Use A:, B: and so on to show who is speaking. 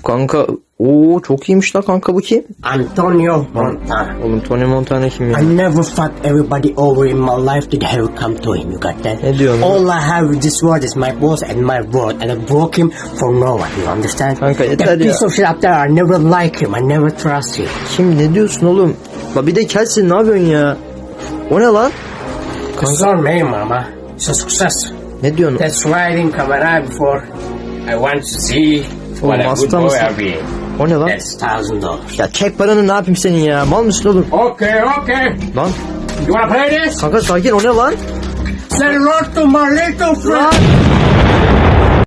A: Of kanka. Oo çok iyiymiş la kanka bu kim?
B: Antonio Montana.
A: Oğlum Tony Montana kim ya?
B: I never fucked everybody over in my life did I come to him. You got that?
A: Ne diyorsun?
B: All I have in this world is my boss and my word, and I broke him for no one. You understand?
A: Kanka yeter
B: that
A: ya.
B: piece of shit up there, I never like him. I never trust him.
A: Kim ne diyorsun oğlum? La bir de kelsin ne yapıyorsun ya? O ne lan?
B: On me, mama. It's a success.
A: Ne diyorsun?
B: That's why I didn't come around before. I want to see what a good
A: hasta mısın? O ne lan?
B: That's thousand dollars.
A: Ya çek paranı ne yapayım senin ya? Mal mısın oğlum?
B: Okay, okay.
A: Lan
B: You wanna play this?
A: kanka sakin o ne lan?
B: Say hello to my little friend.